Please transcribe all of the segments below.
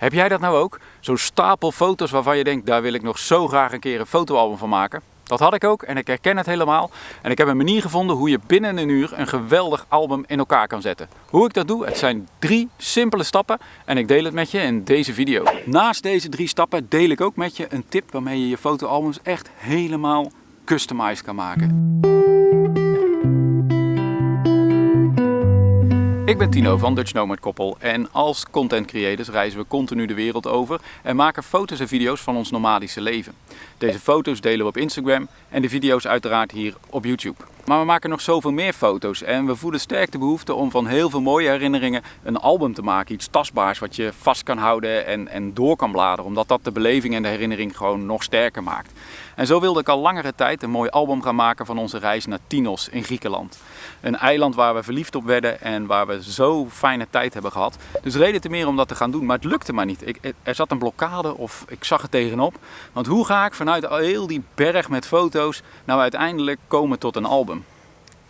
Heb jij dat nou ook? Zo'n stapel foto's waarvan je denkt, daar wil ik nog zo graag een keer een fotoalbum van maken. Dat had ik ook en ik herken het helemaal. En ik heb een manier gevonden hoe je binnen een uur een geweldig album in elkaar kan zetten. Hoe ik dat doe, het zijn drie simpele stappen en ik deel het met je in deze video. Naast deze drie stappen deel ik ook met je een tip waarmee je je fotoalbums echt helemaal customized kan maken. Ik ben Tino van Dutch Nomad Koppel en als content creators reizen we continu de wereld over en maken foto's en video's van ons nomadische leven. Deze foto's delen we op Instagram en de video's uiteraard hier op YouTube. Maar we maken nog zoveel meer foto's en we voelen sterk de behoefte om van heel veel mooie herinneringen een album te maken. Iets tastbaars wat je vast kan houden en, en door kan bladeren, omdat dat de beleving en de herinnering gewoon nog sterker maakt. En zo wilde ik al langere tijd een mooi album gaan maken van onze reis naar Tinos in Griekenland. Een eiland waar we verliefd op werden en waar we zo fijne tijd hebben gehad. Dus reden te meer om dat te gaan doen, maar het lukte maar niet. Ik, er zat een blokkade of ik zag het tegenop. Want hoe ga ik vanuit heel die berg met foto's nou uiteindelijk komen tot een album?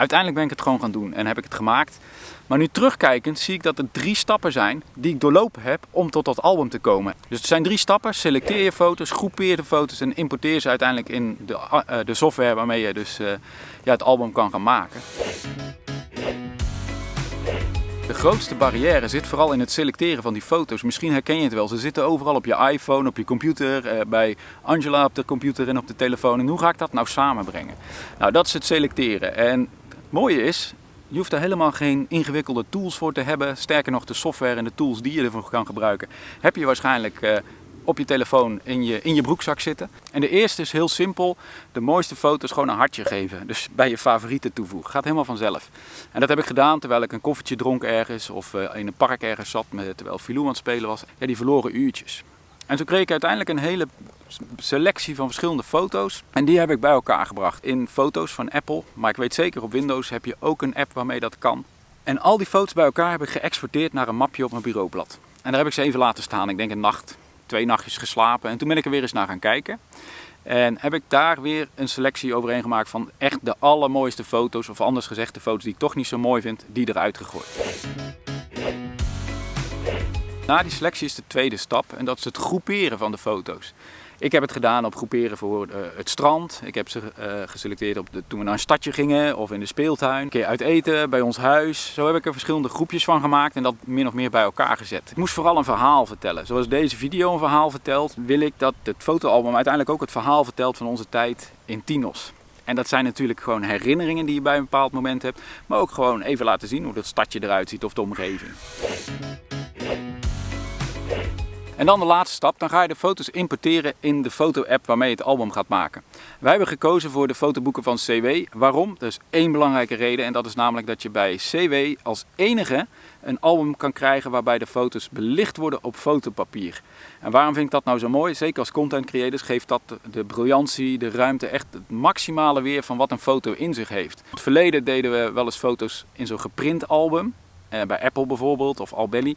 Uiteindelijk ben ik het gewoon gaan doen en heb ik het gemaakt. Maar nu terugkijkend zie ik dat er drie stappen zijn die ik doorlopen heb om tot dat album te komen. Dus het zijn drie stappen. Selecteer je foto's, groepeer de foto's en importeer ze uiteindelijk in de, uh, de software waarmee je dus uh, ja, het album kan gaan maken. De grootste barrière zit vooral in het selecteren van die foto's. Misschien herken je het wel. Ze zitten overal op je iPhone, op je computer, eh, bij Angela op de computer en op de telefoon. En hoe ga ik dat nou samenbrengen? Nou, dat is het selecteren. En mooie is, je hoeft er helemaal geen ingewikkelde tools voor te hebben. Sterker nog, de software en de tools die je ervoor kan gebruiken, heb je waarschijnlijk uh, op je telefoon in je, in je broekzak zitten. En de eerste is heel simpel. De mooiste foto's gewoon een hartje geven. Dus bij je favorieten toevoegen. Gaat helemaal vanzelf. En dat heb ik gedaan terwijl ik een koffietje dronk ergens of uh, in een park ergens zat met, terwijl Filou aan het spelen was. Ja, die verloren uurtjes. En zo kreeg ik uiteindelijk een hele selectie van verschillende foto's. En die heb ik bij elkaar gebracht in foto's van Apple. Maar ik weet zeker op Windows heb je ook een app waarmee dat kan. En al die foto's bij elkaar heb ik geëxporteerd naar een mapje op mijn bureaublad. En daar heb ik ze even laten staan. Ik denk een nacht, twee nachtjes geslapen. En toen ben ik er weer eens naar gaan kijken. En heb ik daar weer een selectie overheen gemaakt van echt de allermooiste foto's. Of anders gezegd de foto's die ik toch niet zo mooi vind, die eruit gegooid. Na die selectie is de tweede stap en dat is het groeperen van de foto's. Ik heb het gedaan op groeperen voor uh, het strand. Ik heb ze uh, geselecteerd op de, toen we naar een stadje gingen of in de speeltuin. Een keer uit eten, bij ons huis. Zo heb ik er verschillende groepjes van gemaakt en dat min of meer bij elkaar gezet. Ik moest vooral een verhaal vertellen. Zoals deze video een verhaal vertelt, wil ik dat het fotoalbum uiteindelijk ook het verhaal vertelt van onze tijd in Tinos. En dat zijn natuurlijk gewoon herinneringen die je bij een bepaald moment hebt. Maar ook gewoon even laten zien hoe dat stadje eruit ziet of de omgeving. En dan de laatste stap, dan ga je de foto's importeren in de foto-app waarmee je het album gaat maken. Wij hebben gekozen voor de fotoboeken van CW. Waarom? Er is één belangrijke reden en dat is namelijk dat je bij CW als enige een album kan krijgen waarbij de foto's belicht worden op fotopapier. En waarom vind ik dat nou zo mooi? Zeker als content creators geeft dat de briljantie, de ruimte, echt het maximale weer van wat een foto in zich heeft. In het verleden deden we wel eens foto's in zo'n geprint album. Uh, bij Apple bijvoorbeeld of Albelly.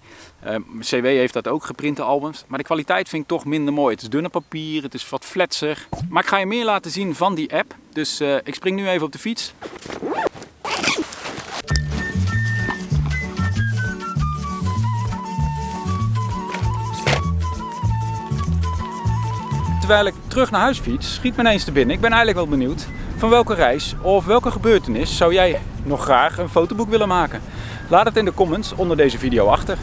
Uh, CW heeft dat ook, geprinte albums. Maar de kwaliteit vind ik toch minder mooi. Het is dunne papier, het is wat fletser. Maar ik ga je meer laten zien van die app. Dus uh, ik spring nu even op de fiets. Terwijl ik terug naar huis fiets, schiet me ineens te binnen. Ik ben eigenlijk wel benieuwd van welke reis of welke gebeurtenis zou jij nog graag een fotoboek willen maken. Laat het in de comments onder deze video achter.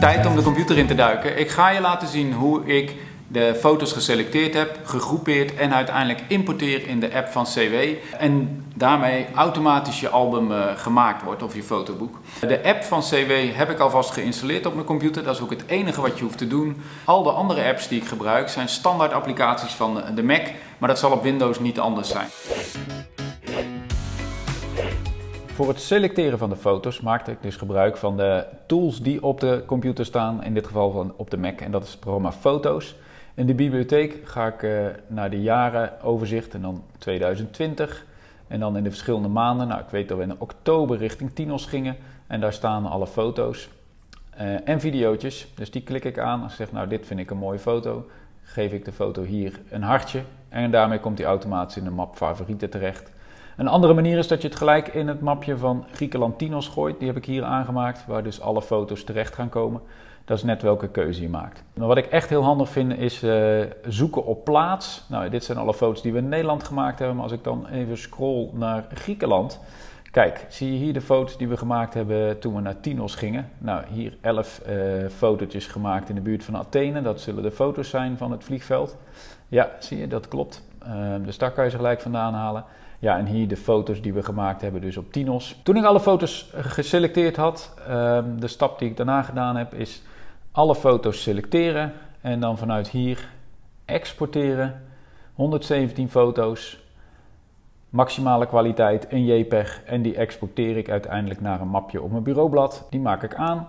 Tijd om de computer in te duiken. Ik ga je laten zien hoe ik de foto's geselecteerd heb, gegroepeerd en uiteindelijk importeer in de app van CW. En daarmee automatisch je album uh, gemaakt wordt of je fotoboek. De app van CW heb ik alvast geïnstalleerd op mijn computer. Dat is ook het enige wat je hoeft te doen. Al de andere apps die ik gebruik zijn standaard applicaties van de Mac. Maar dat zal op Windows niet anders zijn. Voor het selecteren van de foto's maakte ik dus gebruik van de tools die op de computer staan, in dit geval van op de Mac, en dat is het programma Foto's. In de bibliotheek ga ik uh, naar de jaren overzicht en dan 2020. En dan in de verschillende maanden, nou ik weet dat we in oktober richting Tinos gingen en daar staan alle foto's uh, en videootjes. Dus die klik ik aan en zeg nou dit vind ik een mooie foto. Geef ik de foto hier een hartje en daarmee komt die automatisch in de map favorieten terecht. Een andere manier is dat je het gelijk in het mapje van Griekenland Tinos gooit. Die heb ik hier aangemaakt, waar dus alle foto's terecht gaan komen. Dat is net welke keuze je maakt. Maar wat ik echt heel handig vind is uh, zoeken op plaats. Nou, dit zijn alle foto's die we in Nederland gemaakt hebben. Maar als ik dan even scroll naar Griekenland. Kijk, zie je hier de foto's die we gemaakt hebben toen we naar Tinos gingen. Nou, hier 11 uh, fotootjes gemaakt in de buurt van Athene. Dat zullen de foto's zijn van het vliegveld. Ja, zie je, dat klopt. Uh, dus daar kan je ze gelijk vandaan halen. Ja, en hier de foto's die we gemaakt hebben, dus op Tinos. Toen ik alle foto's geselecteerd had, uh, de stap die ik daarna gedaan heb, is alle foto's selecteren en dan vanuit hier exporteren. 117 foto's, maximale kwaliteit, een JPEG en die exporteer ik uiteindelijk naar een mapje op mijn bureaublad. Die maak ik aan,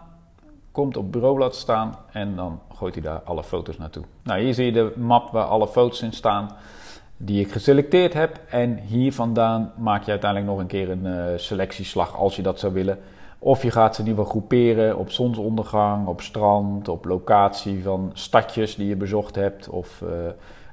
komt op bureaublad staan en dan gooit hij daar alle foto's naartoe. Nou, hier zie je de map waar alle foto's in staan die ik geselecteerd heb. En hier vandaan maak je uiteindelijk nog een keer een uh, selectieslag als je dat zou willen. Of je gaat ze ieder geval groeperen op zonsondergang, op strand, op locatie van stadjes die je bezocht hebt of uh,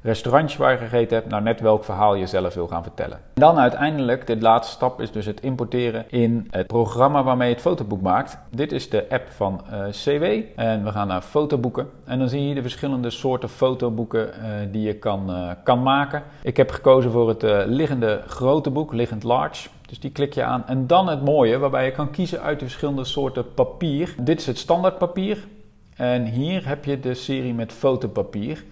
restaurantjes waar je gegeten hebt. Nou, net welk verhaal je zelf wil gaan vertellen. En dan uiteindelijk, de laatste stap is dus het importeren in het programma waarmee je het fotoboek maakt. Dit is de app van uh, CW en we gaan naar fotoboeken. En dan zie je de verschillende soorten fotoboeken uh, die je kan, kan maken. Ik heb gekozen voor het liggende grote boek, liggend large. Dus die klik je aan. En dan het mooie, waarbij je kan kiezen uit de verschillende soorten papier. Dit is het standaard papier. En hier heb je de serie met fotopapier.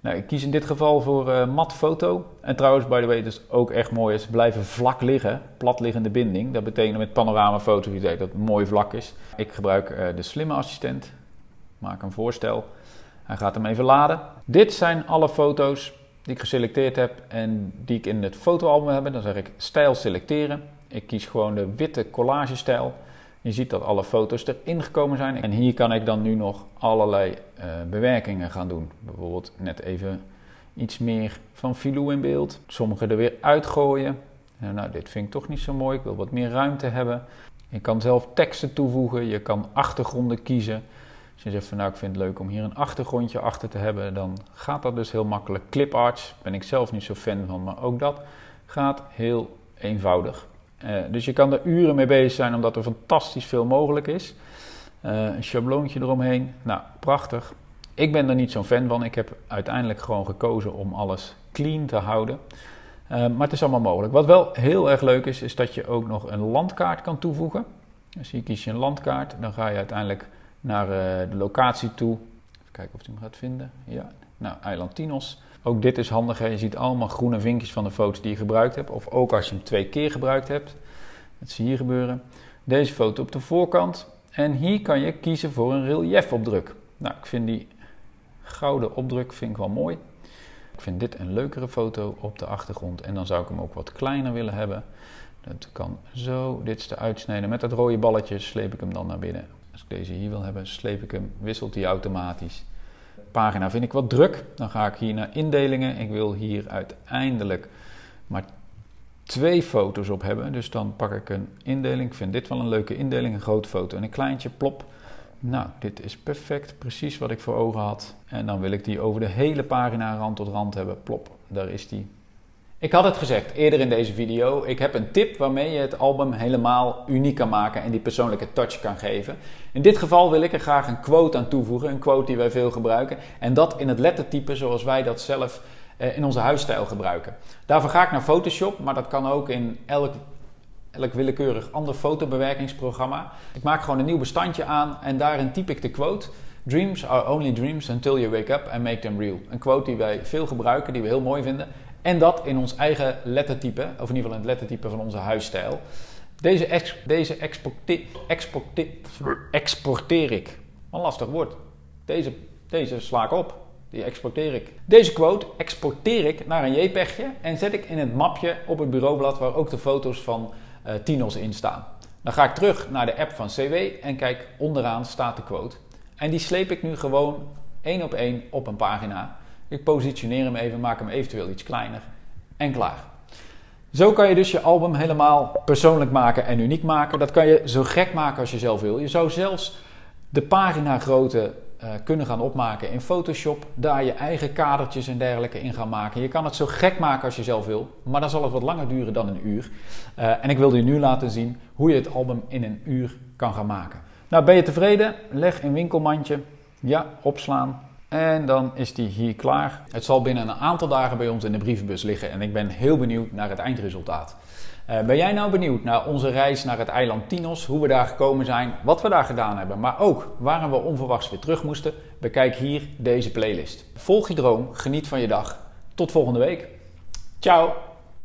Nou, ik kies in dit geval voor uh, mat foto. En trouwens, by the way, is ook echt mooi. Ze blijven vlak liggen, platliggende binding. Dat betekent met panoramafoto dat het mooi vlak is. Ik gebruik uh, de slimme assistent. Maak een voorstel. Hij gaat hem even laden. Dit zijn alle foto's die ik geselecteerd heb en die ik in het fotoalbum heb. Dan zeg ik stijl selecteren. Ik kies gewoon de witte collage stijl. Je ziet dat alle foto's erin gekomen zijn. En hier kan ik dan nu nog allerlei uh, bewerkingen gaan doen. Bijvoorbeeld net even iets meer van filou in beeld. Sommige er weer uitgooien. nou, dit vind ik toch niet zo mooi. Ik wil wat meer ruimte hebben. Je kan zelf teksten toevoegen. Je kan achtergronden kiezen. Als je zegt van nou ik vind het leuk om hier een achtergrondje achter te hebben, dan gaat dat dus heel makkelijk. Cliparts ben ik zelf niet zo fan van, maar ook dat gaat heel eenvoudig. Uh, dus je kan er uren mee bezig zijn omdat er fantastisch veel mogelijk is. Uh, een schabloontje eromheen, nou prachtig. Ik ben er niet zo'n fan van. Ik heb uiteindelijk gewoon gekozen om alles clean te houden. Uh, maar het is allemaal mogelijk. Wat wel heel erg leuk is, is dat je ook nog een landkaart kan toevoegen. Dus hier kies je een landkaart. Dan ga je uiteindelijk naar uh, de locatie toe. Even kijken of hij hem gaat vinden. Ja, nou, eiland Tinos. Ook dit is handig. Hè? Je ziet allemaal groene vinkjes van de foto's die je gebruikt hebt. Of ook als je hem twee keer gebruikt hebt. Dat zie je hier gebeuren. Deze foto op de voorkant. En hier kan je kiezen voor een reliefopdruk. Nou, ik vind die gouden opdruk vind ik wel mooi. Ik vind dit een leukere foto op de achtergrond. En dan zou ik hem ook wat kleiner willen hebben. Dat kan zo. Dit is de uitsnede. Met dat rode balletje sleep ik hem dan naar binnen. Als ik deze hier wil hebben, sleep ik hem, wisselt hij automatisch. Pagina vind ik wat druk. Dan ga ik hier naar indelingen. Ik wil hier uiteindelijk maar twee foto's op hebben. Dus dan pak ik een indeling. Ik vind dit wel een leuke indeling. Een grote foto en een kleintje. Plop. Nou, dit is perfect. Precies wat ik voor ogen had. En dan wil ik die over de hele pagina rand tot rand hebben. Plop. Daar is die. Ik had het gezegd eerder in deze video. Ik heb een tip waarmee je het album helemaal uniek kan maken en die persoonlijke touch kan geven. In dit geval wil ik er graag een quote aan toevoegen, een quote die wij veel gebruiken. En dat in het lettertype zoals wij dat zelf eh, in onze huisstijl gebruiken. Daarvoor ga ik naar Photoshop, maar dat kan ook in elk, elk willekeurig ander fotobewerkingsprogramma. Ik maak gewoon een nieuw bestandje aan en daarin typ ik de quote. Dreams are only dreams until you wake up and make them real. Een quote die wij veel gebruiken, die we heel mooi vinden. En dat in ons eigen lettertype, of in ieder geval in het lettertype van onze huisstijl. Deze, deze exporteer, ik. Een lastig woord. Deze, deze sla ik op. Die exporteer ik. Deze quote exporteer ik naar een JPEGje en zet ik in het mapje op het bureaublad waar ook de foto's van uh, Tinos in staan. Dan ga ik terug naar de app van CW en kijk onderaan staat de quote. En die sleep ik nu gewoon één op één op een pagina. Ik positioneer hem even, maak hem eventueel iets kleiner en klaar. Zo kan je dus je album helemaal persoonlijk maken en uniek maken. Dat kan je zo gek maken als je zelf wil. Je zou zelfs de pagina grootte uh, kunnen gaan opmaken in Photoshop. Daar je eigen kadertjes en dergelijke in gaan maken. Je kan het zo gek maken als je zelf wil. Maar dan zal het wat langer duren dan een uur. Uh, en ik wilde je nu laten zien hoe je het album in een uur kan gaan maken. Nou, ben je tevreden? Leg een winkelmandje Ja, opslaan. En dan is die hier klaar. Het zal binnen een aantal dagen bij ons in de brievenbus liggen en ik ben heel benieuwd naar het eindresultaat. Uh, ben jij nou benieuwd naar onze reis naar het eiland Tinos, hoe we daar gekomen zijn, wat we daar gedaan hebben, maar ook waarom we onverwachts weer terug moesten? Bekijk hier deze playlist. Volg je droom, geniet van je dag. Tot volgende week. Ciao!